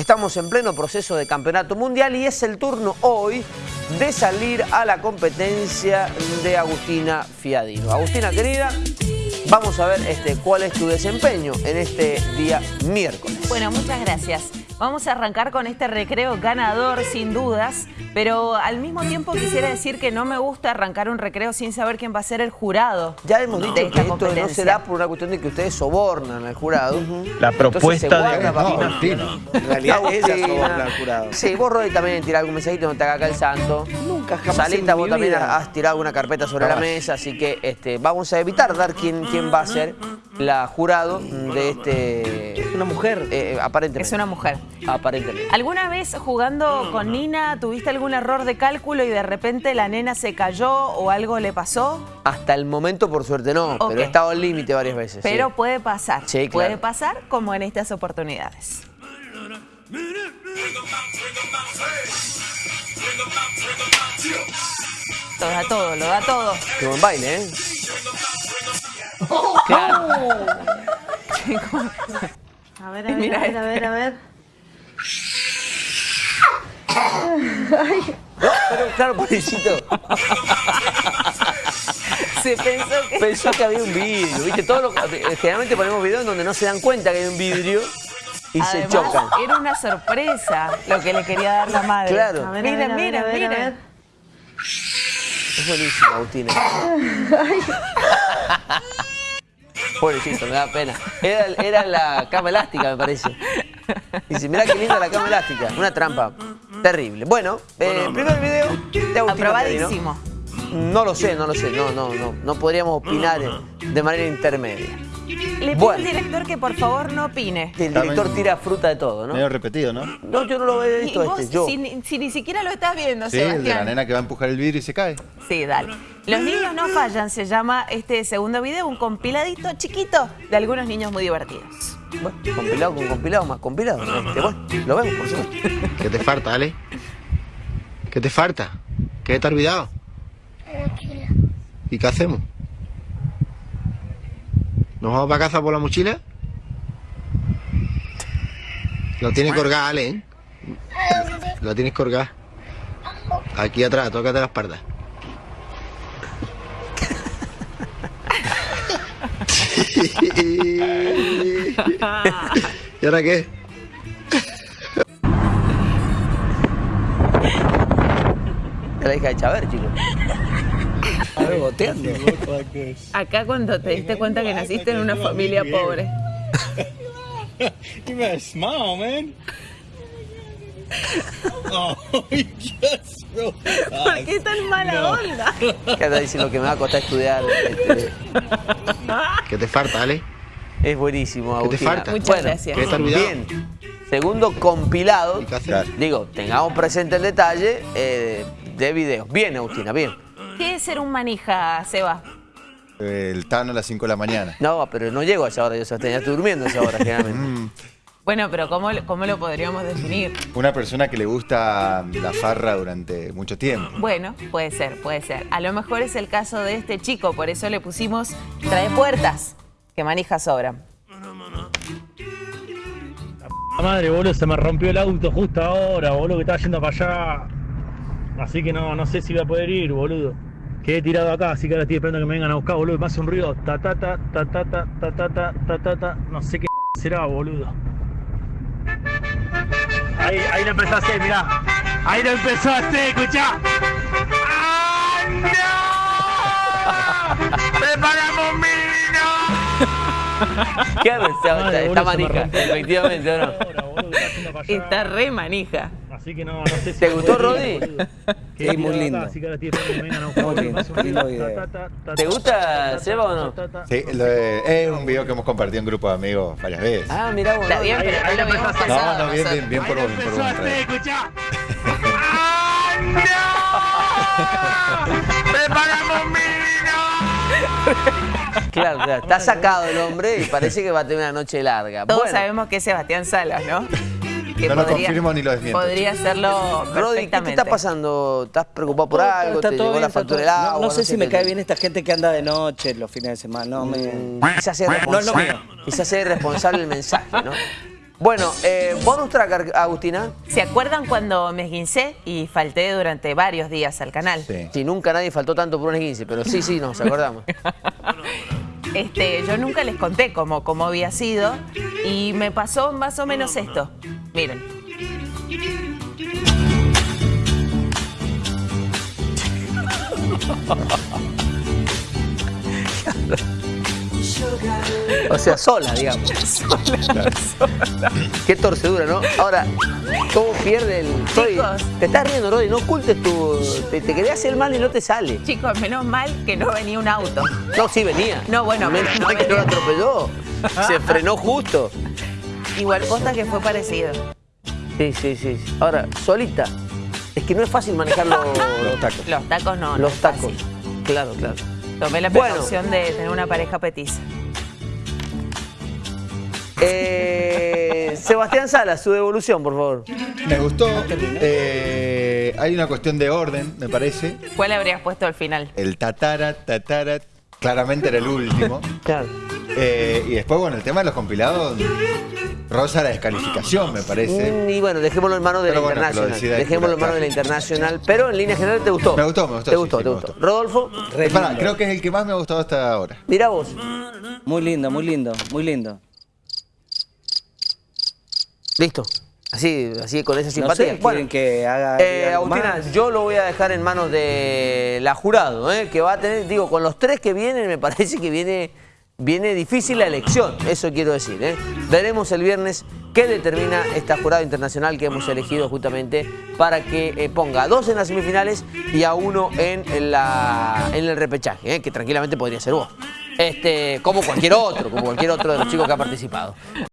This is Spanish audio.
Estamos en pleno proceso de campeonato mundial y es el turno hoy de salir a la competencia de Agustina Fiadino. Agustina querida, vamos a ver este, cuál es tu desempeño en este día miércoles. Bueno, muchas gracias. Vamos a arrancar con este recreo ganador, sin dudas, pero al mismo tiempo quisiera decir que no me gusta arrancar un recreo sin saber quién va a ser el jurado. Ya hemos dicho que esto no se da por una cuestión de que ustedes sobornan al jurado. La propuesta de Agustina. En realidad ella soborna al jurado. Sí, vos Rodri también tirás algún mensajito, no te haga acá el santo. Nunca, jamás Salita, vos también has tirado alguna carpeta sobre la mesa, así que este, vamos a evitar dar quién, quién va a ser la jurado de este... Una mujer. eh, aparentemente. Es una mujer. Aparentemente. ¿Alguna vez jugando con Nina tuviste algún error de cálculo y de repente la nena se cayó o algo le pasó? Hasta el momento, por suerte, no, pero he estado al límite varias veces. Pero sí. puede pasar. Sí, claro. Puede pasar como en estas oportunidades. Lo da todo, lo da todo. Qué buen baile, ¿eh? Claro. A ver, a ver, Mira a ver, este. a ver, a ver. Pero claro, pobrecito, Se pensó que... pensó que había un vidrio, ¿viste? Todo lo- generalmente ponemos videos en donde no se dan cuenta que hay un vidrio y se Además, chocan. Era una sorpresa lo que le quería dar la madre. Claro. A ver, Miren, a ver, a ver, miren, a ver, a miren. ver. Es buenísimo, Agustina. Pobrecito, me da pena. Era, era la cama elástica, me parece. Dice, mirá qué linda la cama elástica. Una trampa terrible. Bueno, eh, primer video de Agustina Aprobadísimo. No lo sé, no lo sé. No, no, no. No podríamos opinar de manera intermedia. Le pido Bueno. al director que por favor no opine. El director tira fruta de todo, ¿no? Medio repetido, ¿no? No, yo no lo he Y visto vos, este, yo. si, ni- si ni siquiera lo estás viendo, Sí, el de la Sebastián. nena que va a empujar el vidrio y se cae. Sí, dale. Los niños no fallan, se llama este segundo video, un compiladito chiquito de algunos niños muy divertidos. Bueno, compilado con compilado, más compilado. Este, bueno, lo vemos, por supuesto. ¿Qué te falta, Ale? ¿Qué te falta? ¿Qué te has olvidado? ¿Y qué hacemos? ¿Nos vamos para casa por la mochila? Lo tienes colgada, Ale, ¿eh? Lo tienes colgada. Aquí atrás, tócate la espalda. ¿Y ahora qué? Es la hija de Chaver, chicos. A ver, boteando. Acá cuando te diste cuenta que naciste en una familia pobre. You better smile, man. oh, just ¿Por qué tan mala onda? Que anda diciendo que me va a costar estudiar. este, ¿Qué te falta, Ale? es buenísimo, ¿Qué te Agustina. falta? Muchas Bueno, gracias. ¿Qué? Bien. Segundo compilado. ¿Y qué? Digo, tengamos presente el detalle eh, de videos. Bien, Agustina, bien. ¿Qué es ser un manija, Seba? El Tano a las 5 de la mañana. No, pero no llego a esa hora, yo Sebastián, ya estoy durmiendo a esa hora generalmente. Bueno, pero ¿cómo, cómo lo podríamos definir? Una persona que le gusta la farra durante mucho tiempo. Bueno, puede ser, puede ser. A lo mejor es el caso de este chico, por eso le pusimos trae puertas, que manija sobran. La madre, boludo, se me rompió el auto justo ahora, boludo, que estaba yendo para allá. Así que no, no sé si voy a poder ir, boludo. Quedé tirado acá, así que ahora estoy esperando que me vengan a buscar, boludo. Me hace un ruido. Ta ta ta ta ta ta ta ta ta ta ta ta. No sé qué será, boludo. Ahí, ahí lo empezaste, mirá. Ahí lo empezaste, escuchá. ¡Ah, no! ¡Me pagamos un vino! ¿Qué? Está, Madre, está boludo, manija, efectivamente, ¿o no? Ahora, boludo, que. Está re manija. Así que no, no sé si ¿Te a gustó, Rodri? Sí, muy lindo. ¿Te gusta, Seba, o no? Sí, lo de, es un video que hemos compartido en grupo de amigos varias veces. Ah, mira, bueno. Está bien, pero ahí, ahí lo mismo. No, no, bien, bien, bien por vos, bien por vos. escuchá! ¡Ah, no! ¡Preparamos mi vino! Claro, claro, está sacado el hombre y parece que va a tener una noche larga. Todos bueno. sabemos que es Sebastián Salas, ¿no? Que No lo confirmo ni lo desmiento. Podría hacerlo Rodri, ¿qué te está pasando? ¿Estás preocupado por algo? Está ¿Te todo llegó bien, la factura del agua? No, no sé si me cae bien esta gente que anda de noche los fines de semana. No, me... Quizás sea No es lo irresponsable, mío. quizás sea irresponsable el mensaje, ¿no? Bueno, eh, bonus track, Agustina. ¿Se acuerdan cuando me esguincé y falté durante varios días al canal? Sí. Sí, nunca nadie faltó tanto por un 15, pero sí, sí, nos acordamos. Este, yo nunca les conté cómo, cómo había sido y me pasó más o menos esto. Miren. O sea, sola, digamos. Qué torcedura, ¿no? Ahora, ¿cómo pierde el... Roy, Chicos. te estás riendo, Roy, no ocultes tu... Te, te quería hacer mal y no te sale. Chicos, menos mal que no venía un auto. No, sí venía. No, bueno, Menos no mal que no lo atropelló. Se frenó justo. Igual posta que fue parecido. Sí, sí, sí. Ahora, solita. Es que no es fácil manejar los, Los tacos. Los tacos no. no los tacos. fácil. Claro, claro. Tomé la Bueno. precaución de tener una pareja petiza. Eh, Sebastián Salas, su devolución, por favor. Me gustó. Eh, hay una cuestión de orden, me parece. ¿Cuál habrías puesto al final? El tatara, tatara, claramente era el último. Claro. Eh, y después, bueno, el tema de los compilados rosa la descalificación, me parece. Mm, Y bueno, dejémoslo en manos de Pero la bueno, internacional. Dejémoslo en manos de la internacional. Pero en línea general te gustó. Me gustó, me gustó, Te sí, gustó, sí, te me gustó. gustó. Rodolfo, Pará, creo que es el que más me ha gustado hasta ahora. mira vos. Muy lindo, muy lindo, muy lindo. Listo. Así, así con esa No simpatía. sé, quieren que haga eh, Agustina, más? yo lo voy a dejar en manos de la jurado, ¿eh? que va a tener, digo, con los tres que vienen, me parece que viene, viene difícil la elección, eso quiero decir. ¿eh? Veremos el viernes qué determina esta jurado internacional que hemos elegido justamente para que eh, ponga a dos en las semifinales y a uno en el repechaje, ¿eh? que tranquilamente podría ser vos. Este, como cualquier otro, como cualquier otro de los chicos que ha participado.